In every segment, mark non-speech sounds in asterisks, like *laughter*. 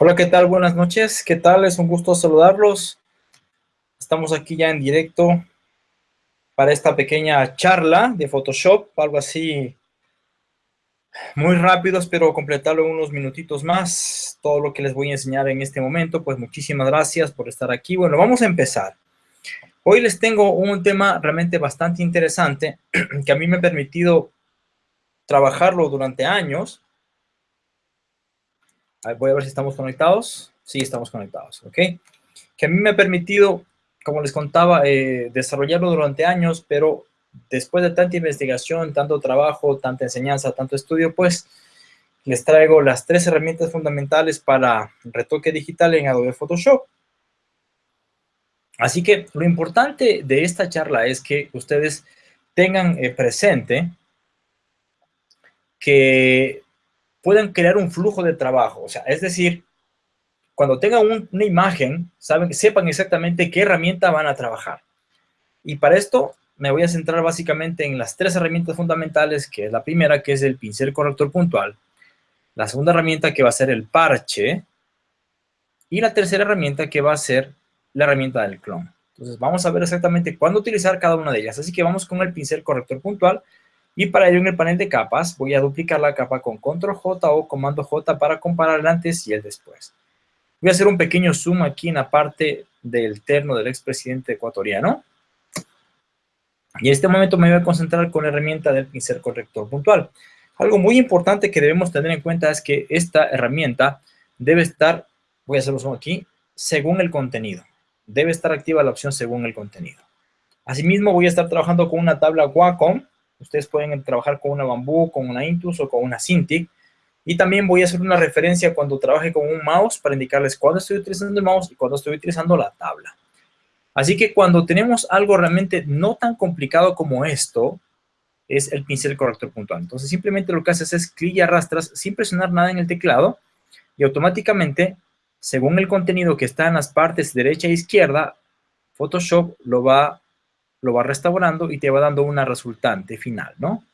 Hola, ¿qué tal? Buenas noches. ¿Qué tal? Es un gusto saludarlos. Estamos aquí ya en directo para esta pequeña charla de Photoshop, algo así muy rápido, espero completarlo unos minutitos más. Todo lo que les voy a enseñar en este momento, pues muchísimas gracias por estar aquí. Bueno, vamos a empezar. Hoy les tengo un tema realmente bastante interesante *clears throat* que a mí me ha permitido trabajarlo durante años Voy a ver si estamos conectados. Sí, estamos conectados, ¿ok? Que a mí me ha permitido, como les contaba, eh, desarrollarlo durante años, pero después de tanta investigación, tanto trabajo, tanta enseñanza, tanto estudio, pues les traigo las tres herramientas fundamentales para retoque digital en Adobe Photoshop. Así que lo importante de esta charla es que ustedes tengan eh, presente que pueden crear un flujo de trabajo. O sea, es decir, cuando tengan una imagen, saben, sepan exactamente qué herramienta van a trabajar. Y para esto me voy a centrar básicamente en las tres herramientas fundamentales, que es la primera, que es el pincel corrector puntual, la segunda herramienta que va a ser el parche, y la tercera herramienta que va a ser la herramienta del clon. Entonces vamos a ver exactamente cuándo utilizar cada una de ellas. Así que vamos con el pincel corrector puntual, y para ello en el panel de capas voy a duplicar la capa con control J o comando J para comparar el antes y el después. Voy a hacer un pequeño zoom aquí en la parte del terno del expresidente ecuatoriano. Y en este momento me voy a concentrar con la herramienta del pincel corrector puntual. Algo muy importante que debemos tener en cuenta es que esta herramienta debe estar, voy a hacerlo zoom aquí, según el contenido. Debe estar activa la opción según el contenido. Asimismo voy a estar trabajando con una tabla Wacom Ustedes pueden trabajar con una Bamboo, con una Intus o con una Cintiq. Y también voy a hacer una referencia cuando trabaje con un mouse para indicarles cuándo estoy utilizando el mouse y cuándo estoy utilizando la tabla. Así que cuando tenemos algo realmente no tan complicado como esto, es el pincel corrector puntual. Entonces simplemente lo que haces es clic y arrastras sin presionar nada en el teclado y automáticamente, según el contenido que está en las partes derecha e izquierda, Photoshop lo va lo va restaurando y te va dando una resultante final, ¿no?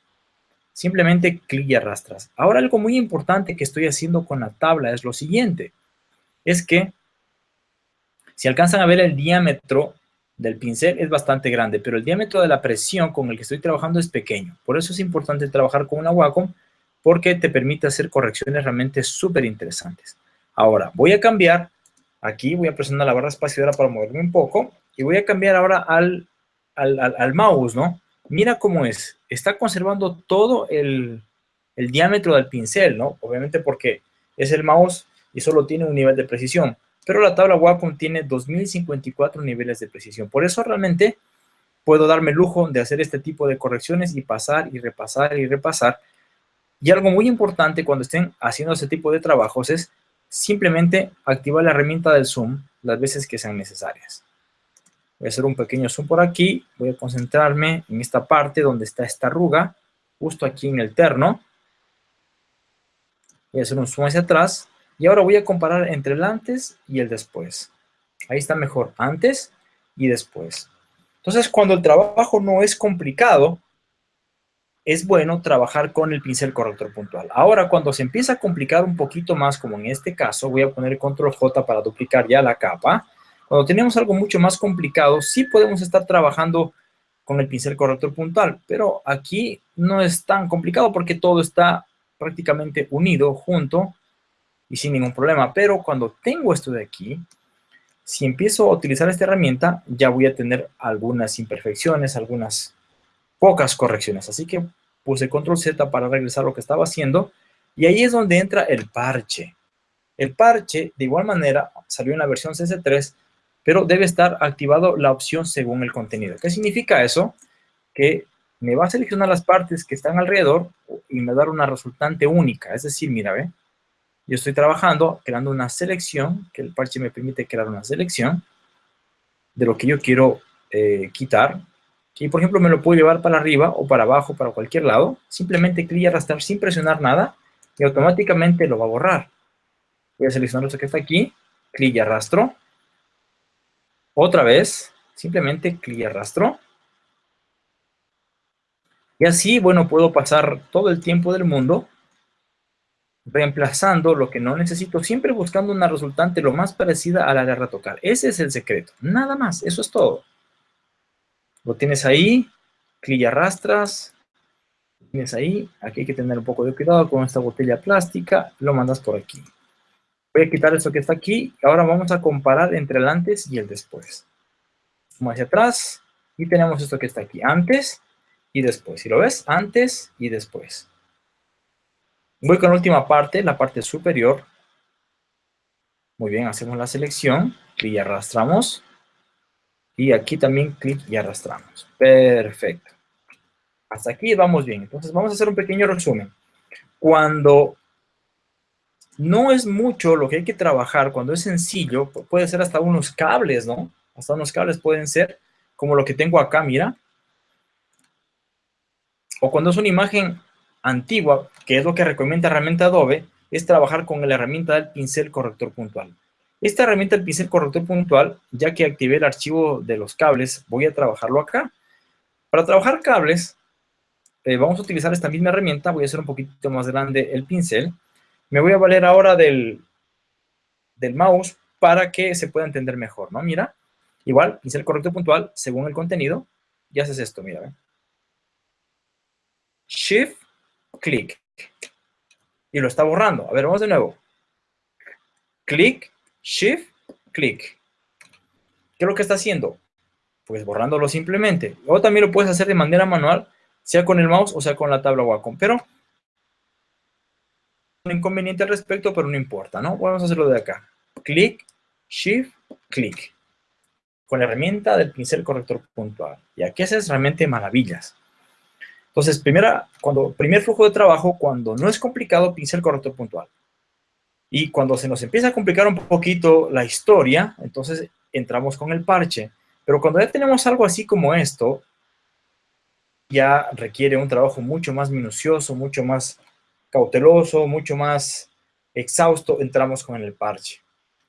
Simplemente clic y arrastras. Ahora algo muy importante que estoy haciendo con la tabla es lo siguiente. Es que si alcanzan a ver el diámetro del pincel es bastante grande, pero el diámetro de la presión con el que estoy trabajando es pequeño. Por eso es importante trabajar con una Wacom porque te permite hacer correcciones realmente súper interesantes. Ahora, voy a cambiar, aquí voy a presionar la barra espaciadora para moverme un poco y voy a cambiar ahora al al, mouse, ¿no? Mira cómo es. Está conservando todo el, diámetro del pincel, ¿no? Obviamente porque es el mouse y solo tiene un nivel de precisión. Pero la tabla Wacom tiene 2054 niveles de precisión. Por eso realmente puedo darme el lujo de hacer este tipo de correcciones y pasar y repasar y repasar. Y algo muy importante cuando estén haciendo este tipo de trabajos es simplemente activar la herramienta del zoom las veces que sean necesarias. Voy a hacer un pequeño zoom por aquí. Voy a concentrarme en esta parte donde está esta arruga, justo aquí en el terno. Voy a hacer un zoom hacia atrás. Y ahora voy a comparar entre el antes y el después. Ahí está mejor, antes y después. Entonces, cuando el trabajo no es complicado, es bueno trabajar con el pincel corrector puntual. Ahora, cuando se empieza a complicar un poquito más, como en este caso, voy a poner control J para duplicar ya la capa. Cuando tenemos algo mucho más complicado, sí podemos estar trabajando con el pincel corrector puntual, pero aquí no es tan complicado porque todo está prácticamente unido, junto y sin ningún problema. Pero cuando tengo esto de aquí, si empiezo a utilizar esta herramienta, ya voy a tener algunas imperfecciones, algunas pocas correcciones. Así que puse control Z para regresar lo que estaba haciendo y ahí es donde entra el parche. El parche, de igual manera, salió en la versión CS3 pero debe estar activado la opción según el contenido. ¿Qué significa eso? Que me va a seleccionar las partes que están alrededor y me va a dar una resultante única. Es decir, mira, ve, yo estoy trabajando, creando una selección, que el parche me permite crear una selección de lo que yo quiero eh, quitar. y por ejemplo me lo puedo llevar para arriba o para abajo, para cualquier lado, simplemente clic y arrastrar sin presionar nada y automáticamente lo va a borrar. Voy a seleccionar esto que está aquí, clic y arrastro. Otra vez, simplemente clic y arrastro. Y así, bueno, puedo pasar todo el tiempo del mundo reemplazando lo que no necesito, siempre buscando una resultante lo más parecida a la de retocar. Ese es el secreto, nada más, eso es todo. Lo tienes ahí, clic y arrastras, tienes ahí, aquí hay que tener un poco de cuidado con esta botella plástica, lo mandas por aquí. Voy a quitar esto que está aquí, ahora vamos a comparar entre el antes y el después. Vamos hacia atrás, y tenemos esto que está aquí, antes y después. Si lo ves, antes y después. Voy con la última parte, la parte superior. Muy bien, hacemos la selección, clic y arrastramos. Y aquí también clic y arrastramos. Perfecto. Hasta aquí vamos bien. Entonces vamos a hacer un pequeño resumen. Cuando no es mucho lo que hay que trabajar, cuando es sencillo, puede ser hasta unos cables, ¿no? Hasta unos cables pueden ser como lo que tengo acá, mira. O cuando es una imagen antigua, que es lo que recomienda herramienta Adobe, es trabajar con la herramienta del pincel corrector puntual. Esta herramienta del pincel corrector puntual, ya que activé el archivo de los cables, voy a trabajarlo acá. Para trabajar cables, eh, vamos a utilizar esta misma herramienta, voy a hacer un poquito más grande el pincel. Me voy a valer ahora del, del mouse para que se pueda entender mejor, ¿no? Mira, igual, pincel corrector puntual, según el contenido, y haces esto, mira, Shift, clic. Y lo está borrando. A ver, vamos de nuevo. Clic, shift, clic. ¿Qué es lo que está haciendo? Pues borrándolo simplemente. O también lo puedes hacer de manera manual, sea con el mouse o sea con la tabla Wacom. Pero un inconveniente al respecto, pero no importa, ¿no? Vamos a hacerlo de acá. Clic, shift, clic. Con la herramienta del pincel corrector puntual. Y aquí haces realmente maravillas. Entonces, primera, cuando, primer flujo de trabajo, cuando no es complicado, pincel corrector puntual. Y cuando se nos empieza a complicar un poquito la historia, entonces entramos con el parche. Pero cuando ya tenemos algo así como esto, ya requiere un trabajo mucho más minucioso, mucho más cauteloso, mucho más exhausto, entramos con el parche.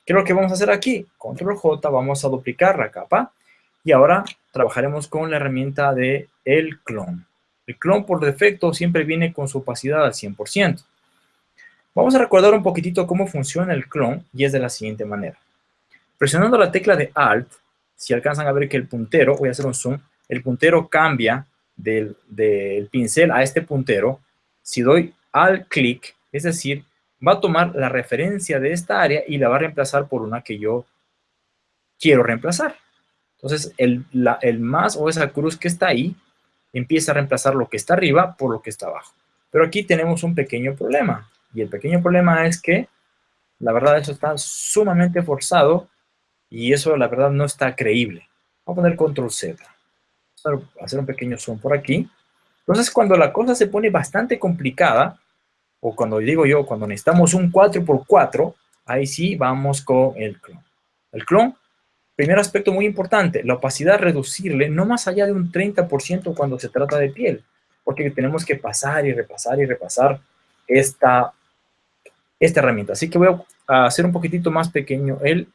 ¿Qué es lo que vamos a hacer aquí? Control J, vamos a duplicar la capa y ahora trabajaremos con la herramienta de el clon. El clon por defecto siempre viene con su opacidad al 100%. Vamos a recordar un poquitito cómo funciona el clon y es de la siguiente manera. Presionando la tecla de Alt, si alcanzan a ver que el puntero, voy a hacer un zoom, el puntero cambia del, pincel a este puntero. Si doy Alt clic, es decir, va a tomar la referencia de esta área y la va a reemplazar por una que yo quiero reemplazar. Entonces, el, más o esa cruz que está ahí empieza a reemplazar lo que está arriba por lo que está abajo. Pero aquí tenemos un pequeño problema. Y el pequeño problema es que, la verdad, eso está sumamente forzado y eso, la verdad, no está creíble. Vamos a poner control Z. Hacer un pequeño zoom por aquí. Entonces, cuando la cosa se pone bastante complicada, o cuando digo yo, cuando necesitamos un 4x4, ahí sí vamos con el clon. El clon Primer aspecto muy importante, la opacidad reducirle no más allá de un 30% cuando se trata de piel, porque tenemos que pasar y repasar y repasar esta, esta herramienta. Así que voy a hacer un poquitito más pequeño el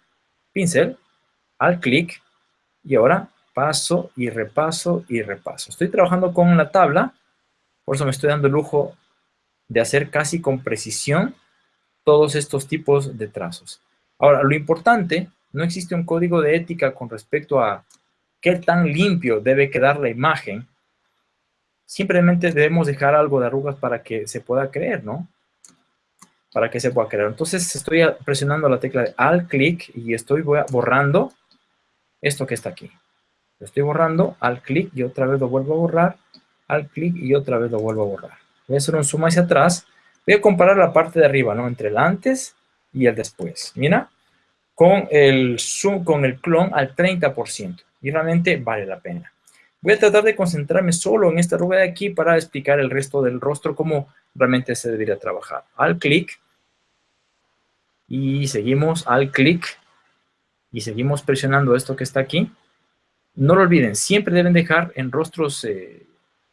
pincel, al clic, y ahora paso y repaso y repaso. Estoy trabajando con la tabla, por eso me estoy dando el lujo de hacer casi con precisión todos estos tipos de trazos. Ahora, lo importante no existe un código de ética con respecto a qué tan limpio debe quedar la imagen. Simplemente debemos dejar algo de arrugas para que se pueda creer, ¿no? Para que se pueda creer. Entonces estoy presionando la tecla de Alt clic y estoy borrando esto que está aquí. Lo estoy borrando, Alt clic y otra vez lo vuelvo a borrar, Alt clic y otra vez lo vuelvo a borrar. Voy a hacer un zoom hacia atrás. Voy a comparar la parte de arriba, ¿no? Entre el antes y el después. Mira, con el zoom, con el clon al 30%. Y realmente vale la pena. Voy a tratar de concentrarme solo en esta arruga de aquí para explicar el resto del rostro, cómo realmente se debería trabajar. Al clic. Y seguimos al clic. Y seguimos presionando esto que está aquí. No lo olviden, siempre deben dejar en rostros eh,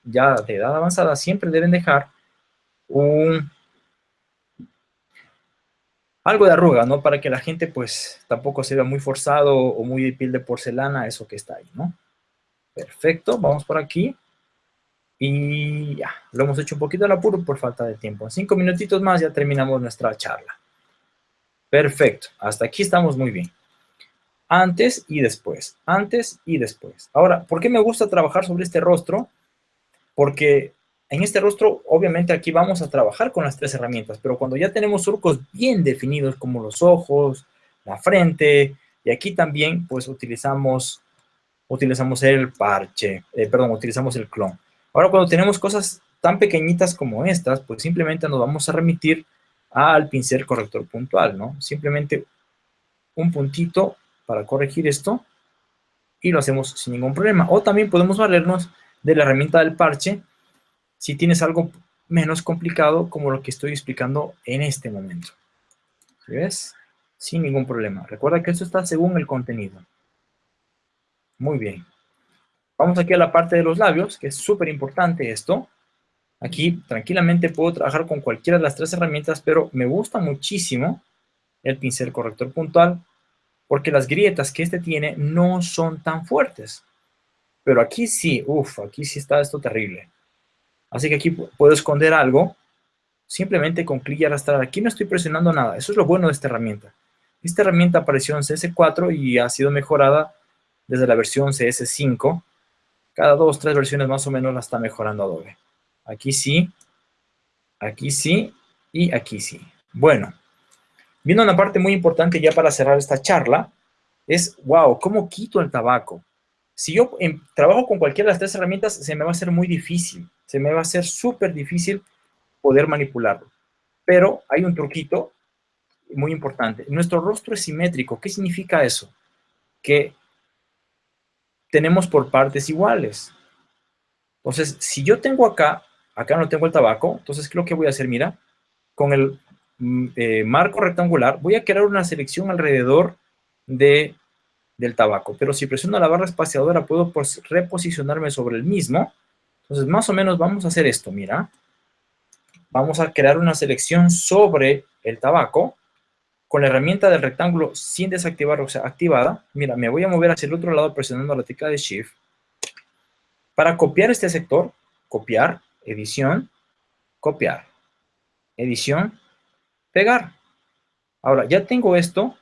ya de edad avanzada, siempre deben dejar algo de arruga, ¿no? Para que la gente, pues, tampoco se vea muy forzado o muy de piel de porcelana, eso que está ahí, ¿no? Perfecto, vamos por aquí. Y ya, lo hemos hecho un poquito al apuro por falta de tiempo. En cinco minutitos más ya terminamos nuestra charla. Perfecto, hasta aquí estamos muy bien. Antes y después, antes y después. Ahora, ¿por qué me gusta trabajar sobre este rostro? Porque en este rostro, obviamente aquí vamos a trabajar con las tres herramientas, pero cuando ya tenemos surcos bien definidos como los ojos, la frente, y aquí también pues utilizamos, utilizamos el parche, eh, perdón, utilizamos el clon. Ahora, cuando tenemos cosas tan pequeñitas como estas, pues simplemente nos vamos a remitir al pincel corrector puntual, ¿no? Simplemente un puntito para corregir esto y lo hacemos sin ningún problema. O también podemos valernos de la herramienta del parche si tienes algo menos complicado como lo que estoy explicando en este momento. ¿Ves? Sin ningún problema. Recuerda que esto está según el contenido. Muy bien. Vamos aquí a la parte de los labios, que es súper importante esto. Aquí tranquilamente puedo trabajar con cualquiera de las tres herramientas, pero me gusta muchísimo el pincel corrector puntual, porque las grietas que este tiene no son tan fuertes. Pero aquí sí, uff, aquí sí está esto terrible. Así que aquí puedo esconder algo simplemente con clic y arrastrar. Aquí no estoy presionando nada. Eso es lo bueno de esta herramienta. Esta herramienta apareció en CS4 y ha sido mejorada desde la versión CS5 cada dos, tres versiones más o menos la está mejorando Adobe. Aquí sí, aquí sí y aquí sí. Bueno, viendo una parte muy importante ya para cerrar esta charla, es, wow, ¿cómo quito el tabaco? Si yo em, trabajo con cualquiera de las tres herramientas, se me va a hacer muy difícil, se me va a hacer súper difícil poder manipularlo. Pero hay un truquito muy importante. Nuestro rostro es simétrico. ¿Qué significa eso? Que tenemos por partes iguales. Entonces, si yo tengo acá, acá no tengo el tabaco, entonces, ¿qué es lo que voy a hacer? Mira, con el mm, eh, marco rectangular, voy a crear una selección alrededor de, del tabaco. Pero si presiono la barra espaciadora, puedo reposicionarme sobre el mismo. Entonces, más o menos vamos a hacer esto, mira. Vamos a crear una selección sobre el tabaco con la herramienta del rectángulo sin desactivar, o sea, activada, mira, me voy a mover hacia el otro lado presionando la tecla de Shift. Para copiar este sector, copiar, edición, copiar, edición, pegar. Ahora, ya tengo esto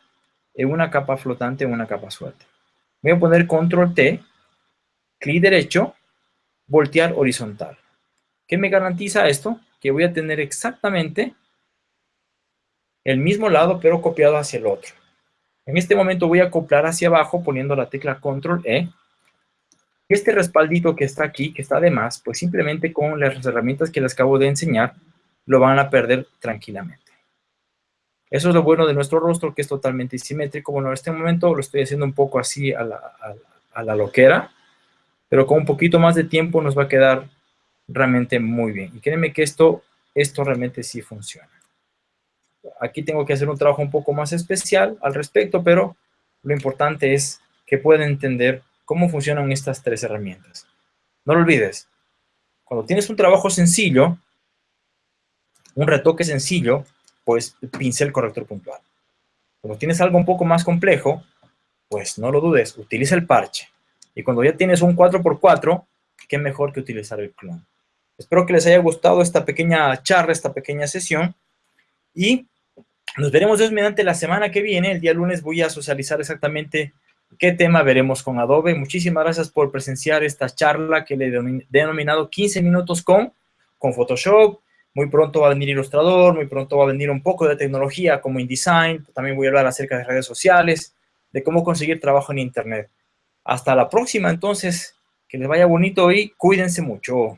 en una capa flotante, en una capa suelta. Voy a poner Control T, clic derecho, voltear horizontal. ¿Qué me garantiza esto? Que voy a tener exactamente el mismo lado, pero copiado hacia el otro. En este momento voy a acoplar hacia abajo poniendo la tecla Control E. Este respaldito que está aquí, que está de más, pues simplemente con las herramientas que les acabo de enseñar, lo van a perder tranquilamente. Eso es lo bueno de nuestro rostro, que es totalmente simétrico. Bueno, en este momento lo estoy haciendo un poco así a la, loquera, pero con un poquito más de tiempo nos va a quedar realmente muy bien. Y créeme que esto, esto realmente sí funciona aquí tengo que hacer un trabajo un poco más especial al respecto, pero lo importante es que puedan entender cómo funcionan estas tres herramientas. No lo olvides, cuando tienes un trabajo sencillo, un retoque sencillo, pues pincel corrector puntual. Cuando tienes algo un poco más complejo, pues no lo dudes, utiliza el parche. Y cuando ya tienes un 4x4, qué mejor que utilizar el clon. Espero que les haya gustado esta pequeña charla, esta pequeña sesión. Y nos veremos Dios mediante la semana que viene. El día lunes voy a socializar exactamente qué tema veremos con Adobe. Muchísimas gracias por presenciar esta charla que le he denominado 15 minutos con, con Photoshop. Muy pronto va a venir Illustrator, muy pronto va a venir un poco de tecnología como InDesign. También voy a hablar acerca de redes sociales, de cómo conseguir trabajo en Internet. Hasta la próxima, entonces. Que les vaya bonito y cuídense mucho.